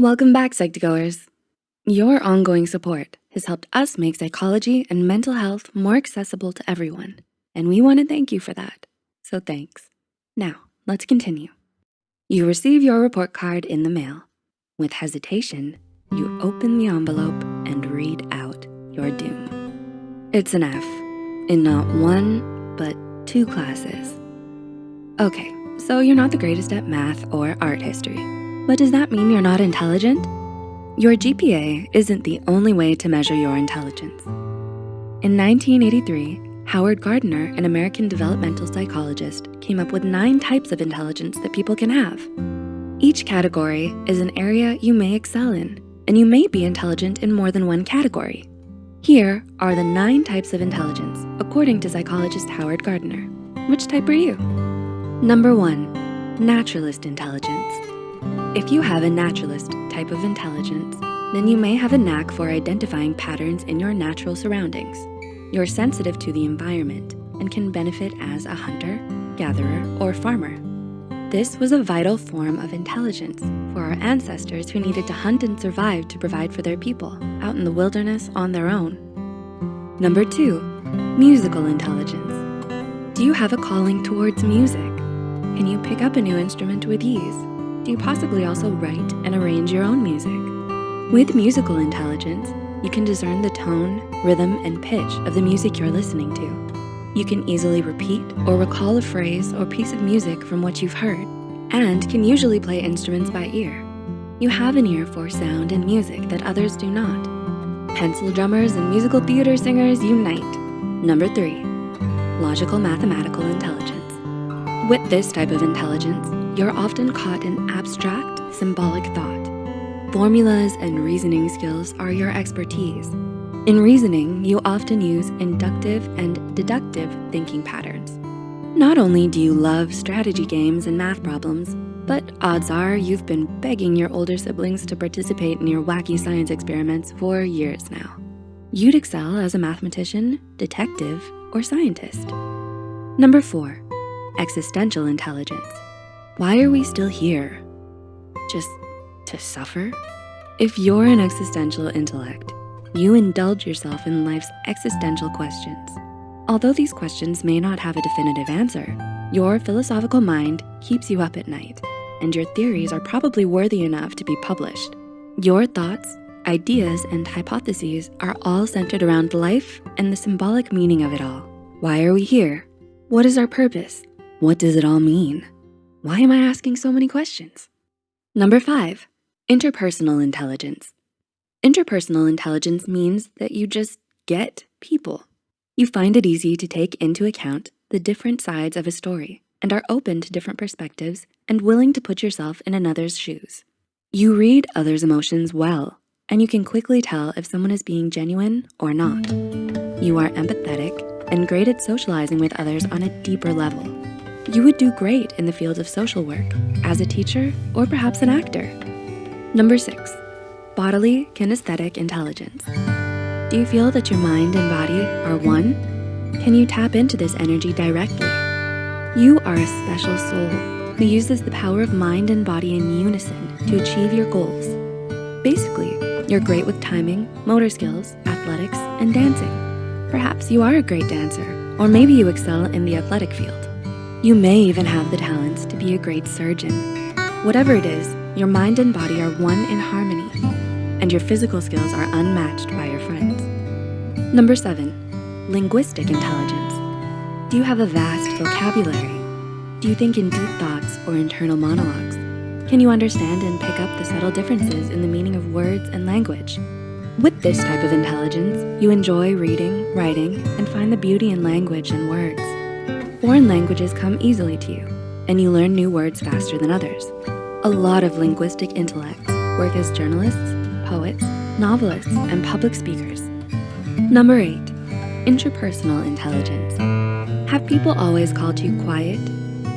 Welcome back, Psych2Goers. Your ongoing support has helped us make psychology and mental health more accessible to everyone, and we wanna thank you for that, so thanks. Now, let's continue. You receive your report card in the mail. With hesitation, you open the envelope and read out your doom. It's an F in not one, but two classes. Okay, so you're not the greatest at math or art history, but does that mean you're not intelligent? Your GPA isn't the only way to measure your intelligence. In 1983, Howard Gardner, an American developmental psychologist, came up with nine types of intelligence that people can have. Each category is an area you may excel in, and you may be intelligent in more than one category. Here are the nine types of intelligence, according to psychologist Howard Gardner. Which type are you? Number one, naturalist intelligence. If you have a naturalist type of intelligence, then you may have a knack for identifying patterns in your natural surroundings. You're sensitive to the environment and can benefit as a hunter, gatherer, or farmer. This was a vital form of intelligence for our ancestors who needed to hunt and survive to provide for their people out in the wilderness on their own. Number two, musical intelligence. Do you have a calling towards music? Can you pick up a new instrument with ease? Do you possibly also write and arrange your own music? With musical intelligence, you can discern the tone, rhythm, and pitch of the music you're listening to. You can easily repeat or recall a phrase or piece of music from what you've heard and can usually play instruments by ear. You have an ear for sound and music that others do not. Pencil drummers and musical theater singers unite. Number three, logical mathematical intelligence. With this type of intelligence, you're often caught in abstract, symbolic thought. Formulas and reasoning skills are your expertise. In reasoning, you often use inductive and deductive thinking patterns. Not only do you love strategy games and math problems, but odds are you've been begging your older siblings to participate in your wacky science experiments for years now. You'd excel as a mathematician, detective, or scientist. Number four, existential intelligence. Why are we still here? Just to suffer? If you're an existential intellect, you indulge yourself in life's existential questions. Although these questions may not have a definitive answer, your philosophical mind keeps you up at night and your theories are probably worthy enough to be published. Your thoughts, ideas, and hypotheses are all centered around life and the symbolic meaning of it all. Why are we here? What is our purpose? What does it all mean? Why am I asking so many questions? Number five, Interpersonal intelligence. Interpersonal intelligence means that you just get people. You find it easy to take into account the different sides of a story and are open to different perspectives and willing to put yourself in another's shoes. You read others' emotions well, and you can quickly tell if someone is being genuine or not. You are empathetic and great at socializing with others on a deeper level. You would do great in the field of social work, as a teacher, or perhaps an actor. Number six, bodily kinesthetic intelligence. Do you feel that your mind and body are one? Can you tap into this energy directly? You are a special soul who uses the power of mind and body in unison to achieve your goals. Basically, you're great with timing, motor skills, athletics, and dancing. Perhaps you are a great dancer, or maybe you excel in the athletic field. You may even have the talents to be a great surgeon. Whatever it is, your mind and body are one in harmony, and your physical skills are unmatched by your friends. Number seven, linguistic intelligence. Do you have a vast vocabulary? Do you think in deep thoughts or internal monologues? Can you understand and pick up the subtle differences in the meaning of words and language? With this type of intelligence, you enjoy reading, writing, and find the beauty in language and words. Foreign languages come easily to you, and you learn new words faster than others. A lot of linguistic intellects work as journalists, poets, novelists, and public speakers. Number eight, intrapersonal intelligence. Have people always called you quiet?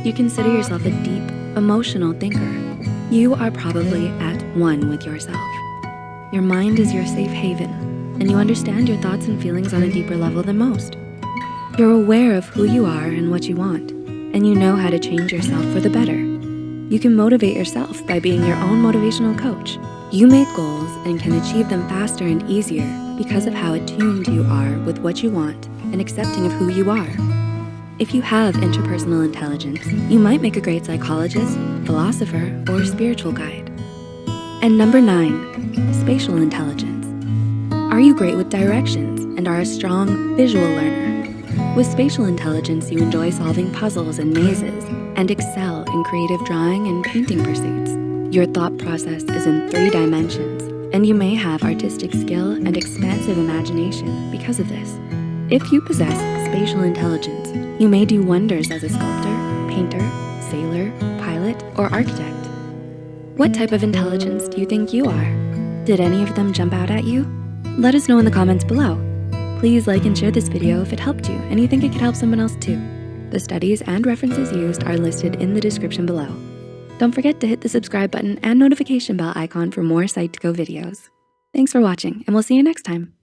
You consider yourself a deep, emotional thinker. You are probably at one with yourself. Your mind is your safe haven, and you understand your thoughts and feelings on a deeper level than most. You're aware of who you are and what you want, and you know how to change yourself for the better. You can motivate yourself by being your own motivational coach You make goals and can achieve them faster and easier because of how attuned you are with what you want and accepting of who you are. If you have intrapersonal intelligence, you might make a great psychologist, philosopher, or spiritual guide. And number nine, spatial intelligence. Are you great with directions and are a strong visual learner? With spatial intelligence, you enjoy solving puzzles and mazes and excel in creative drawing and painting pursuits. Your thought process is in three dimensions, and you may have artistic skill and expansive imagination because of this. If you possess spatial intelligence, you may do wonders as a sculptor, painter, sailor, pilot, or architect. What type of intelligence do you think you are? Did any of them jump out at you? Let us know in the comments below. Please like and share this video if it helped you and you think it could help someone else too. The studies and references used are listed in the description below. Don't forget to hit the subscribe button and notification bell icon for more Psych2Go videos. Thanks for watching and we'll see you next time.